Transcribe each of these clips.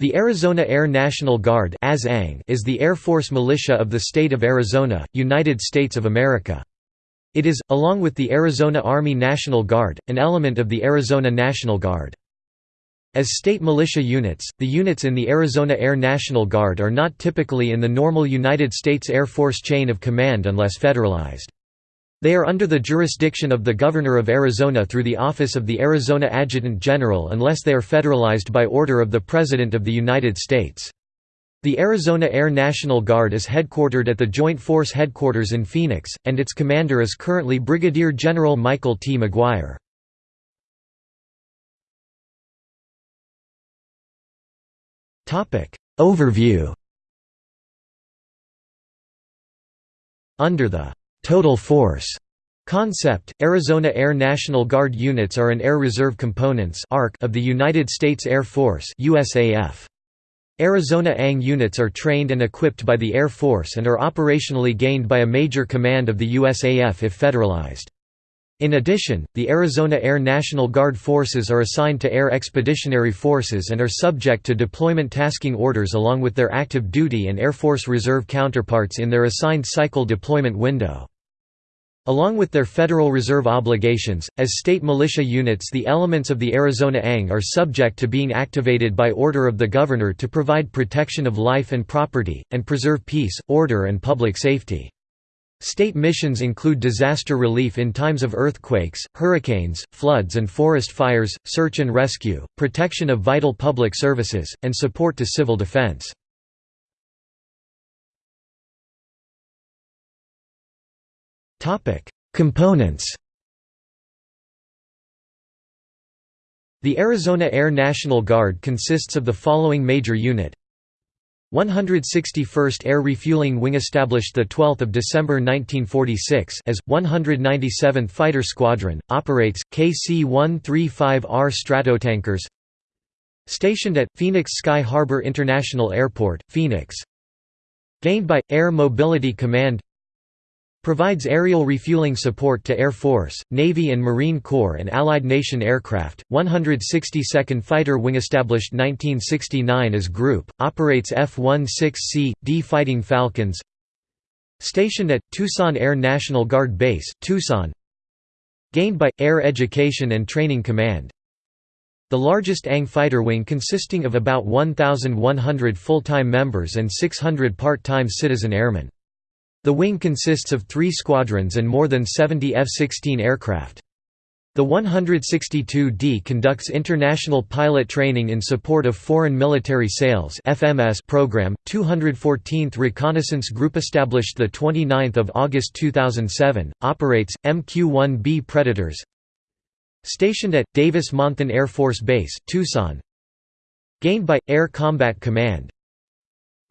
The Arizona Air National Guard is the Air Force militia of the state of Arizona, United States of America. It is, along with the Arizona Army National Guard, an element of the Arizona National Guard. As state militia units, the units in the Arizona Air National Guard are not typically in the normal United States Air Force chain of command unless federalized. They are under the jurisdiction of the Governor of Arizona through the Office of the Arizona Adjutant General unless they are federalized by order of the President of the United States. The Arizona Air National Guard is headquartered at the Joint Force Headquarters in Phoenix, and its commander is currently Brigadier General Michael T. McGuire. Overview Under the «total force» concept, Arizona Air National Guard units are an Air Reserve Components of the United States Air Force. Arizona ANG units are trained and equipped by the Air Force and are operationally gained by a major command of the USAF if federalized. In addition, the Arizona Air National Guard forces are assigned to Air Expeditionary Forces and are subject to deployment tasking orders along with their active duty and Air Force Reserve counterparts in their assigned cycle deployment window. Along with their Federal Reserve obligations, as state militia units the elements of the Arizona ANG are subject to being activated by order of the Governor to provide protection of life and property, and preserve peace, order and public safety. State missions include disaster relief in times of earthquakes, hurricanes, floods and forest fires, search and rescue, protection of vital public services, and support to civil defense. Components The Arizona Air National Guard consists of the following major unit. 161st Air Refueling Wing established 12 December 1946 as, 197th Fighter Squadron, operates, KC-135R Stratotankers Stationed at, Phoenix Sky Harbor International Airport, Phoenix. Gained by, Air Mobility Command Provides aerial refueling support to Air Force, Navy and Marine Corps and Allied nation aircraft. 162nd Fighter Wing established 1969 as group, operates F-16C, D Fighting Falcons. Stationed at, Tucson Air National Guard Base, Tucson Gained by, Air Education and Training Command the largest ANG fighter wing consisting of about 1,100 full-time members and 600 part-time citizen airmen. The wing consists of three squadrons and more than 70 F-16 aircraft. The 162d conducts international pilot training in support of Foreign Military Sales (FMS) program. 214th Reconnaissance Group established the 29th of August 2007 operates MQ-1B Predators. Stationed at Davis-Monthan Air Force Base, Tucson. Gained by Air Combat Command.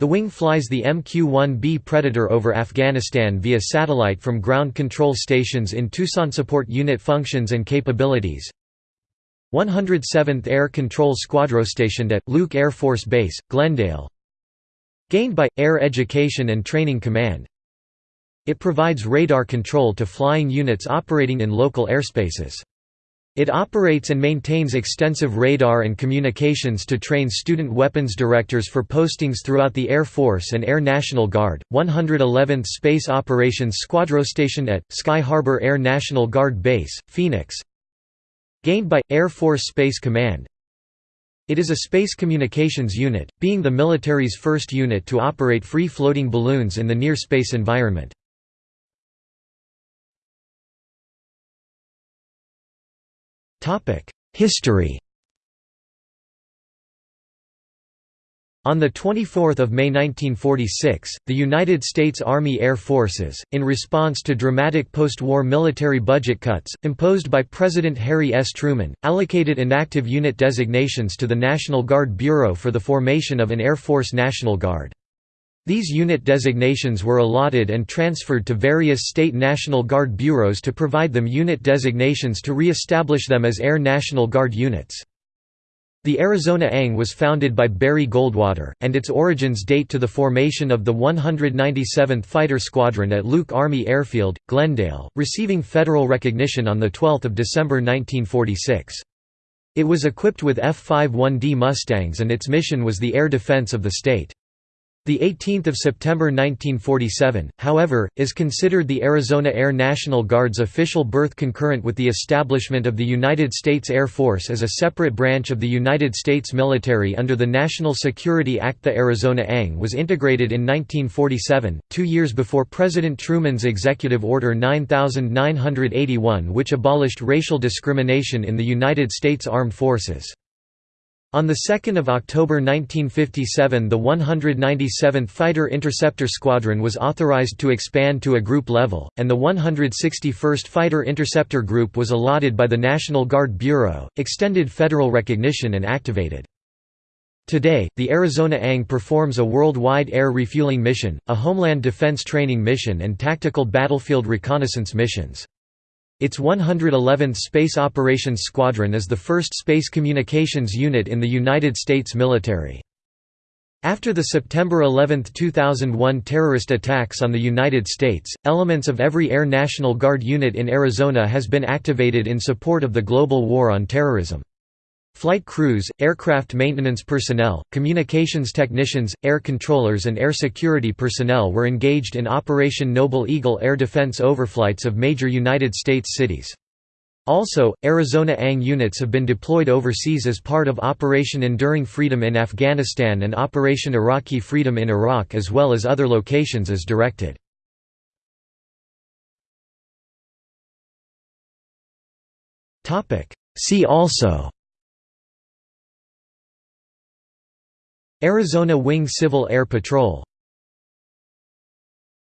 The wing flies the MQ-1B Predator over Afghanistan via satellite from ground control stations in Tucson support unit functions and capabilities. 107th Air Control Squadron stationed at Luke Air Force Base, Glendale. Gained by Air Education and Training Command. It provides radar control to flying units operating in local airspaces. It operates and maintains extensive radar and communications to train student weapons directors for postings throughout the Air Force and Air National Guard. 111th Space Operations Squadron stationed at Sky Harbor Air National Guard Base, Phoenix. Gained by Air Force Space Command. It is a space communications unit, being the military's first unit to operate free-floating balloons in the near space environment. History On 24 May 1946, the United States Army Air Forces, in response to dramatic post-war military budget cuts, imposed by President Harry S. Truman, allocated inactive unit designations to the National Guard Bureau for the formation of an Air Force National Guard. These unit designations were allotted and transferred to various state National Guard bureaus to provide them unit designations to re-establish them as Air National Guard units. The Arizona ANG was founded by Barry Goldwater, and its origins date to the formation of the 197th Fighter Squadron at Luke Army Airfield, Glendale, receiving federal recognition on 12 December 1946. It was equipped with F-51D Mustangs and its mission was the air defense of the state. The 18th of September 1947, however, is considered the Arizona Air National Guard's official birth concurrent with the establishment of the United States Air Force as a separate branch of the United States military under the National Security Act. The Arizona ANG was integrated in 1947, two years before President Truman's Executive Order 9981 which abolished racial discrimination in the United States Armed Forces. On 2 October 1957 the 197th Fighter Interceptor Squadron was authorized to expand to a group level, and the 161st Fighter Interceptor Group was allotted by the National Guard Bureau, extended federal recognition and activated. Today, the Arizona ANG performs a worldwide air refueling mission, a homeland defense training mission and tactical battlefield reconnaissance missions. Its 111th Space Operations Squadron is the first space communications unit in the United States military. After the September 11, 2001 terrorist attacks on the United States, elements of every Air National Guard unit in Arizona has been activated in support of the global war on terrorism. Flight crews, aircraft maintenance personnel, communications technicians, air controllers and air security personnel were engaged in Operation Noble Eagle air defense overflights of major United States cities. Also, Arizona ANG units have been deployed overseas as part of Operation Enduring Freedom in Afghanistan and Operation Iraqi Freedom in Iraq as well as other locations as directed. See also Arizona Wing Civil Air Patrol